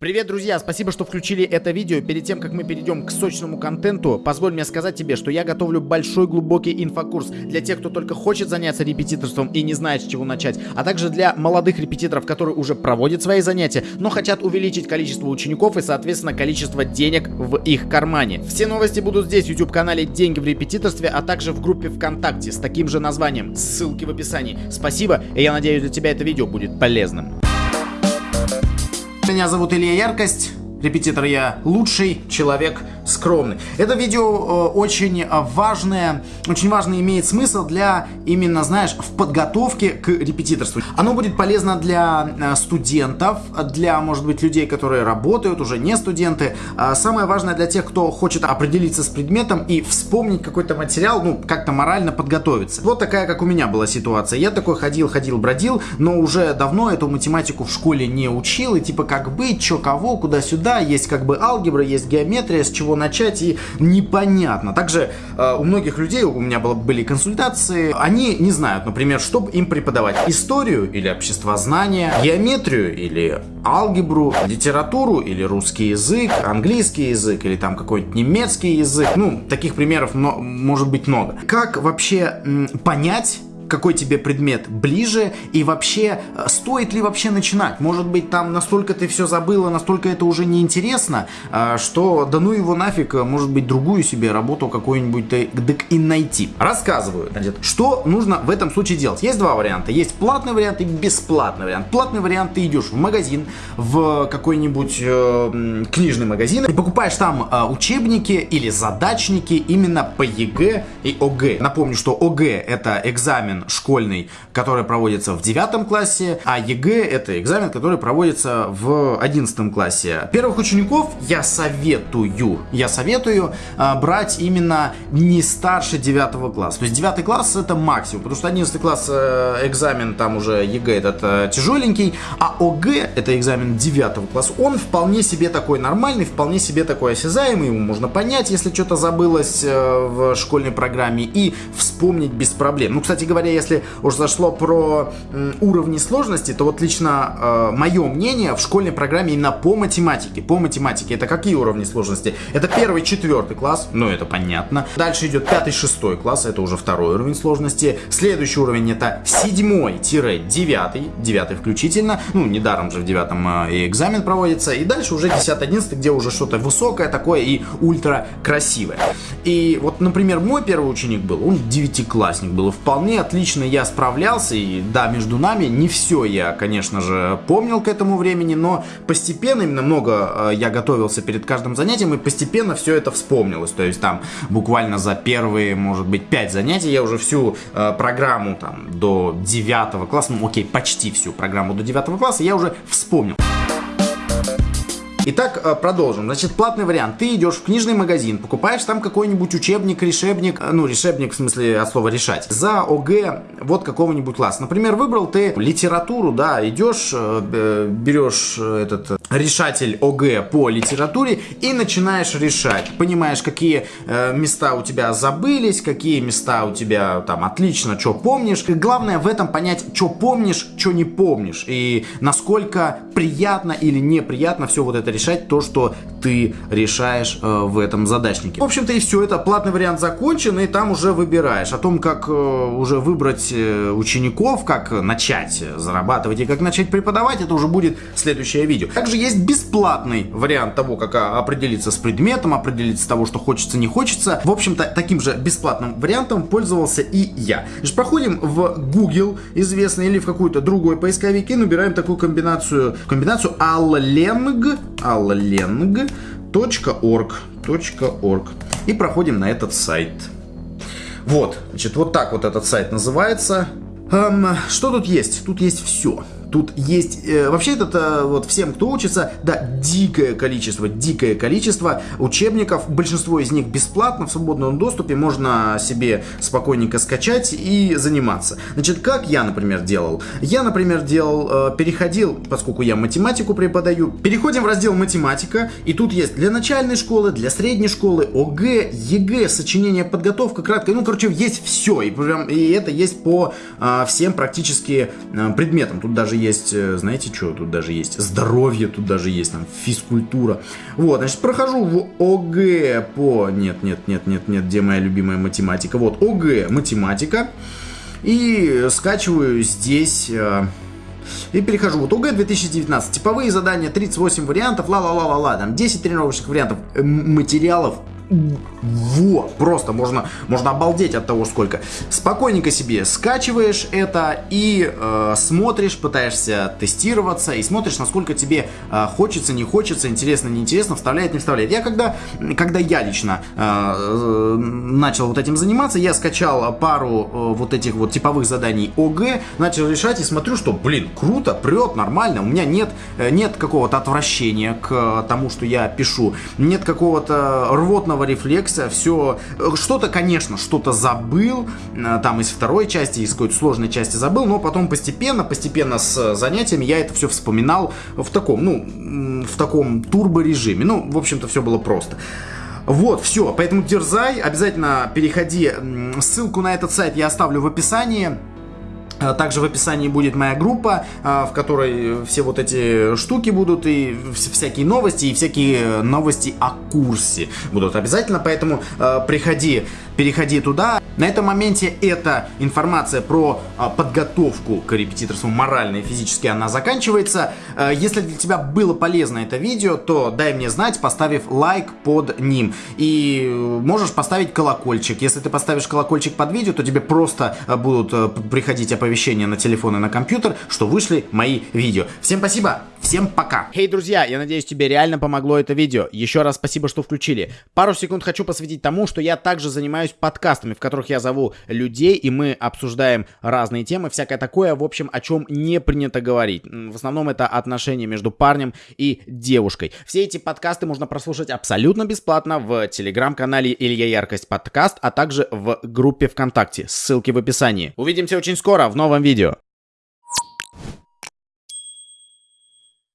Привет, друзья! Спасибо, что включили это видео. Перед тем, как мы перейдем к сочному контенту, позволь мне сказать тебе, что я готовлю большой глубокий инфокурс для тех, кто только хочет заняться репетиторством и не знает, с чего начать, а также для молодых репетиторов, которые уже проводят свои занятия, но хотят увеличить количество учеников и, соответственно, количество денег в их кармане. Все новости будут здесь, в YouTube-канале «Деньги в репетиторстве», а также в группе ВКонтакте с таким же названием. Ссылки в описании. Спасибо, и я надеюсь, для тебя это видео будет полезным. Меня зовут Илья Яркость. Репетитор я лучший человек скромный. Это видео э, очень важное, очень важно имеет смысл для именно, знаешь, в подготовке к репетиторству. Оно будет полезно для э, студентов, для, может быть, людей, которые работают, уже не студенты. А самое важное для тех, кто хочет определиться с предметом и вспомнить какой-то материал, ну, как-то морально подготовиться. Вот такая, как у меня была ситуация. Я такой ходил, ходил, бродил, но уже давно эту математику в школе не учил, и типа как быть, что, кого, куда-сюда, есть как бы алгебра, есть геометрия, с чего начать, и непонятно. Также э, у многих людей, у меня было, были консультации, они не знают, например, что им преподавать. Историю или обществознание, геометрию или алгебру, литературу или русский язык, английский язык или там какой-нибудь немецкий язык. Ну, таких примеров может быть много. Как вообще понять, какой тебе предмет ближе и вообще э, стоит ли вообще начинать. Может быть там настолько ты все забыла, настолько это уже неинтересно, э, что да ну его нафиг, э, может быть другую себе работу какую-нибудь так и найти. Рассказываю, значит, что нужно в этом случае делать. Есть два варианта. Есть платный вариант и бесплатный вариант. Платный вариант ты идешь в магазин, в какой-нибудь э, книжный магазин и покупаешь там э, учебники или задачники именно по ЕГЭ и ОГЭ. Напомню, что ОГЭ это экзамен экзамен школьный, который проводится в 9 классе, а ЕГЭ это экзамен, который проводится в 11 классе. Первых учеников я советую, я советую а, брать именно не старше 9 класса. То есть 9 класс это максимум, потому что 11 класс э, экзамен там уже ЕГЭ этот э, тяжеленький, а ОГЭ это экзамен 9 класса, он вполне себе такой нормальный, вполне себе такой осязаемый, ему можно понять, если что-то забылось э, в школьной программе и вспомнить без проблем. Ну, кстати говоря, если уж зашло про уровни сложности, то вот лично э, мое мнение в школьной программе именно по математике. По математике это какие уровни сложности? Это первый, четвертый класс, ну это понятно. Дальше идет пятый, шестой класс, это уже второй уровень сложности. Следующий уровень это седьмой-девятый, девятый включительно. Ну, недаром же в девятом э, и экзамен проводится. И дальше уже десятый, одиннадцатый, где уже что-то высокое такое и ультра красивое. И вот, например, мой первый ученик был, он девятиклассник был, вполне отлично отлично я справлялся, и да, между нами не все я, конечно же, помнил к этому времени, но постепенно, именно много э, я готовился перед каждым занятием, и постепенно все это вспомнилось. То есть там буквально за первые, может быть, пять занятий я уже всю э, программу там до 9 класса, ну окей, почти всю программу до 9 класса я уже вспомнил. Итак, э, продолжим. Значит, платный вариант. Ты идешь в книжный магазин, покупаешь там какой-нибудь учебник, решебник, э, ну, решебник в смысле от слова решать, за ОГЭ вот какого-нибудь класса. Например, выбрал ты литературу, да, идешь, э, берешь этот решатель ОГЭ по литературе и начинаешь решать. Понимаешь, какие места у тебя забылись, какие места у тебя там отлично, что помнишь. И главное в этом понять, что помнишь, что не помнишь. И насколько приятно или неприятно все вот это решать то, что ты решаешь э, в этом задачнике. В общем-то и все, это платный вариант закончен, и там уже выбираешь. О том, как э, уже выбрать э, учеников, как начать зарабатывать и как начать преподавать, это уже будет следующее видео. Также есть бесплатный вариант того, как а, определиться с предметом, определиться с того, что хочется, не хочется. В общем-то, таким же бесплатным вариантом пользовался и я. Значит, проходим в Google, известный, или в какой-то другой поисковик, и набираем такую комбинацию, комбинацию allang, allang.org.org и проходим на этот сайт. Вот, значит, вот так вот этот сайт называется. Эм, что тут есть? Тут есть все. Тут есть... Э, вообще это вот всем, кто учится, да, дикое количество, дикое количество учебников. Большинство из них бесплатно, в свободном доступе. Можно себе спокойненько скачать и заниматься. Значит, как я, например, делал? Я, например, делал... Э, переходил, поскольку я математику преподаю, переходим в раздел математика. И тут есть для начальной школы, для средней школы, ОГЭ, ЕГЭ, сочинение, подготовка, краткое. Ну, короче, есть все. И, прям, и это есть по э, всем практически э, предметам. Тут даже есть, э, знаете что, тут даже есть здоровье, тут даже есть там физкультура. Вот, значит, прохожу в ОГЭ по... Нет, нет, нет, нет, нет, где моя любимая математика? Вот, ОГЭ, математика. И скачиваю здесь... Э, и перехожу. Вот ОГЭ 2019. Типовые задания, 38 вариантов, ла-ла-ла-ла-ла. Там 10 тренировочных вариантов материалов вот, просто можно, можно обалдеть от того, сколько. Спокойненько себе скачиваешь это и э, смотришь, пытаешься тестироваться и смотришь, насколько тебе э, хочется, не хочется, интересно, не интересно, вставляет, не вставляет. Я когда, когда я лично э, начал вот этим заниматься, я скачал пару э, вот этих вот типовых заданий ОГ, начал решать и смотрю, что, блин, круто, прет, нормально, у меня нет, э, нет какого-то отвращения к тому, что я пишу, нет какого-то рвотного эмоционального рефлекса, все, что-то, конечно, что-то забыл, э, там из второй части, из какой-то сложной части забыл, но потом постепенно, постепенно с занятиями я это все вспоминал в таком, ну, в таком турбо-режиме. Ну, в общем-то, все было просто. Вот, все, поэтому дерзай, обязательно переходи, ссылку на этот сайт я оставлю в описании. А также в описании будет моя группа, а, в которой все вот эти штуки будут, и всякие новости, и всякие новости о курсе будут обязательно, поэтому приходи, переходи туда. На этом моменте эта информация про подготовку к репетиторству морально и физически она заканчивается. Если для тебя было полезно это видео, то дай мне знать, поставив лайк под ним. И можешь поставить колокольчик. Если ты поставишь колокольчик под видео, то тебе просто будут приходить оповещения оповещения на телефон и на компьютер, что вышли мои видео. Всем спасибо, всем пока. Хей, hey, друзья, я надеюсь, тебе реально помогло это видео. Еще раз спасибо, что включили. Пару секунд хочу посвятить тому, что я также занимаюсь подкастами, в которых я зову людей, и мы обсуждаем разные темы, всякое такое, в общем, о чем не принято говорить. В основном это отношения между парнем и девушкой. Все эти подкасты можно прослушать абсолютно бесплатно в телеграм-канале Илья Яркость подкаст, а также в группе ВКонтакте. Ссылки в описании. Увидимся очень скоро в новом видео.